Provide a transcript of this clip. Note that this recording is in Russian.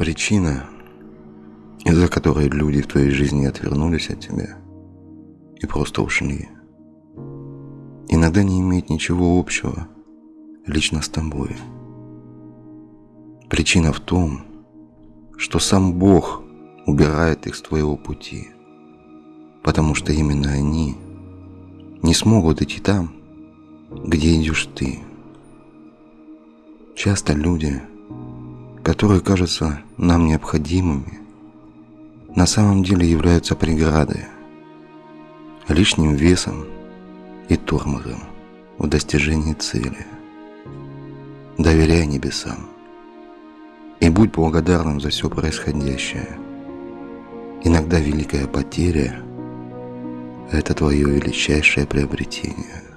Причина, из-за которой люди в твоей жизни отвернулись от тебя и просто ушли, иногда не имеет ничего общего лично с тобой. Причина в том, что сам Бог убирает их с твоего пути, потому что именно они не смогут идти там, где идешь ты. Часто люди, которые кажутся нам необходимыми, на самом деле являются преградой, лишним весом и тормозом в достижении цели. Доверяй небесам и будь благодарным за все происходящее. Иногда великая потеря – это твое величайшее приобретение –